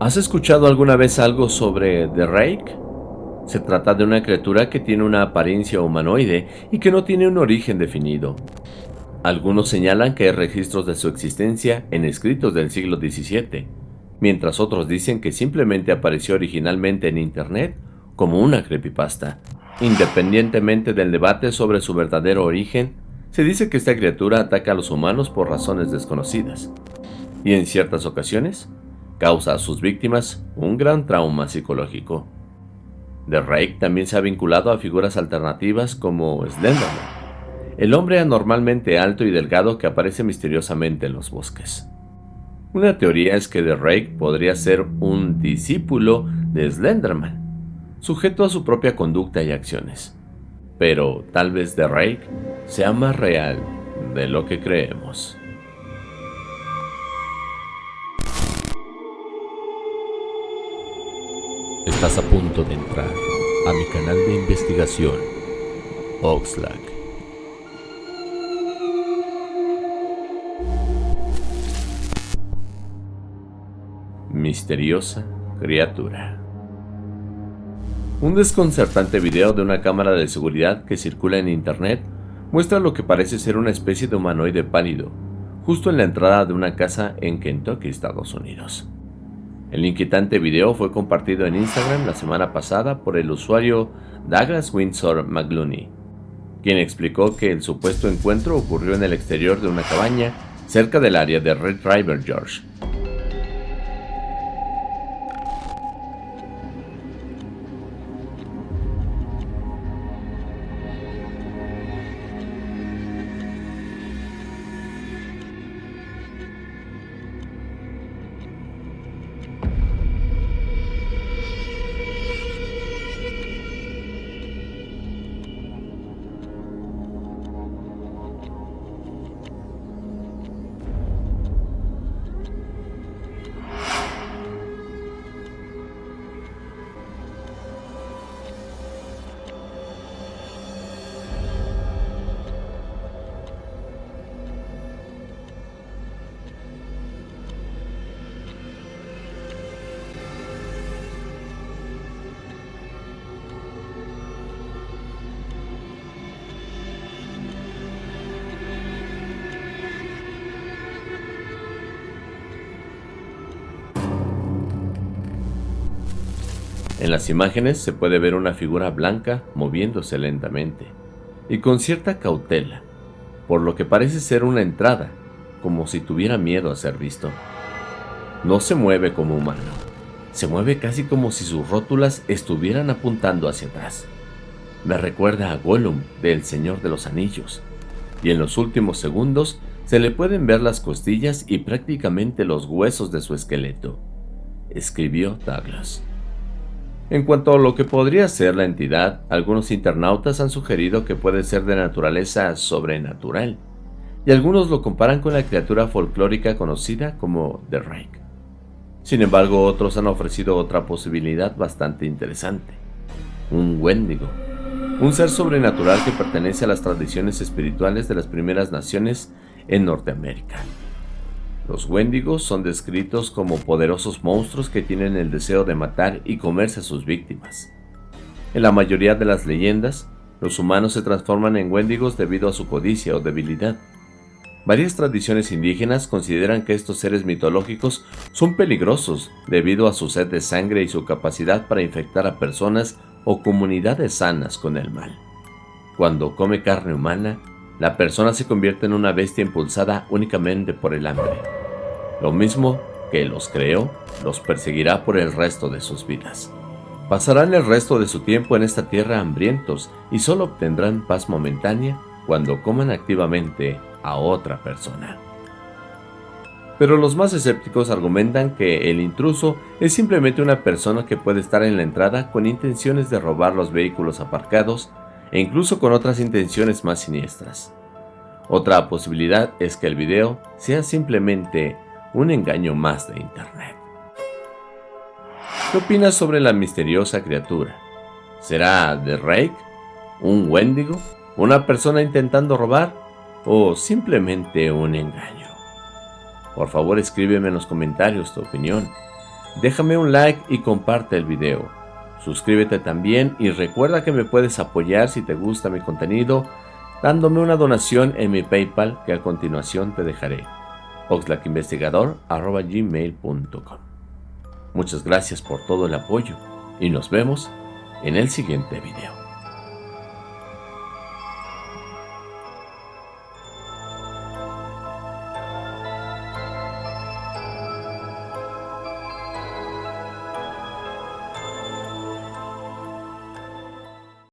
¿Has escuchado alguna vez algo sobre The Rake? Se trata de una criatura que tiene una apariencia humanoide y que no tiene un origen definido. Algunos señalan que hay registros de su existencia en escritos del siglo XVII, mientras otros dicen que simplemente apareció originalmente en Internet como una creepypasta. Independientemente del debate sobre su verdadero origen, se dice que esta criatura ataca a los humanos por razones desconocidas, y en ciertas ocasiones causa a sus víctimas un gran trauma psicológico. The Rake también se ha vinculado a figuras alternativas como Slenderman, el hombre anormalmente alto y delgado que aparece misteriosamente en los bosques. Una teoría es que The Rake podría ser un discípulo de Slenderman, sujeto a su propia conducta y acciones. Pero tal vez The Rake sea más real de lo que creemos. Estás a punto de entrar a mi canal de investigación, Oxlack. Misteriosa criatura. Un desconcertante video de una cámara de seguridad que circula en internet muestra lo que parece ser una especie de humanoide pálido, justo en la entrada de una casa en Kentucky, Estados Unidos. El inquietante video fue compartido en Instagram la semana pasada por el usuario Douglas Windsor McLooney, quien explicó que el supuesto encuentro ocurrió en el exterior de una cabaña cerca del área de Red River George, En las imágenes se puede ver una figura blanca moviéndose lentamente y con cierta cautela, por lo que parece ser una entrada, como si tuviera miedo a ser visto. No se mueve como humano, se mueve casi como si sus rótulas estuvieran apuntando hacia atrás. Me recuerda a Gollum del Señor de los Anillos, y en los últimos segundos se le pueden ver las costillas y prácticamente los huesos de su esqueleto, escribió Douglas. En cuanto a lo que podría ser la entidad, algunos internautas han sugerido que puede ser de naturaleza sobrenatural, y algunos lo comparan con la criatura folclórica conocida como The Rake. Sin embargo, otros han ofrecido otra posibilidad bastante interesante, un Wendigo, un ser sobrenatural que pertenece a las tradiciones espirituales de las primeras naciones en Norteamérica. Los Wendigos son descritos como poderosos monstruos que tienen el deseo de matar y comerse a sus víctimas. En la mayoría de las leyendas, los humanos se transforman en Wendigos debido a su codicia o debilidad. Varias tradiciones indígenas consideran que estos seres mitológicos son peligrosos debido a su sed de sangre y su capacidad para infectar a personas o comunidades sanas con el mal. Cuando come carne humana, la persona se convierte en una bestia impulsada únicamente por el hambre. Lo mismo que los creó, los perseguirá por el resto de sus vidas. Pasarán el resto de su tiempo en esta tierra hambrientos y solo obtendrán paz momentánea cuando coman activamente a otra persona. Pero los más escépticos argumentan que el intruso es simplemente una persona que puede estar en la entrada con intenciones de robar los vehículos aparcados e incluso con otras intenciones más siniestras. Otra posibilidad es que el video sea simplemente un engaño más de Internet. ¿Qué opinas sobre la misteriosa criatura? ¿Será The Rake? ¿Un Wendigo? ¿Una persona intentando robar? ¿O simplemente un engaño? Por favor escríbeme en los comentarios tu opinión. Déjame un like y comparte el video. Suscríbete también y recuerda que me puedes apoyar si te gusta mi contenido dándome una donación en mi Paypal que a continuación te dejaré oxlackinvestigador.gmail.com Muchas gracias por todo el apoyo y nos vemos en el siguiente video.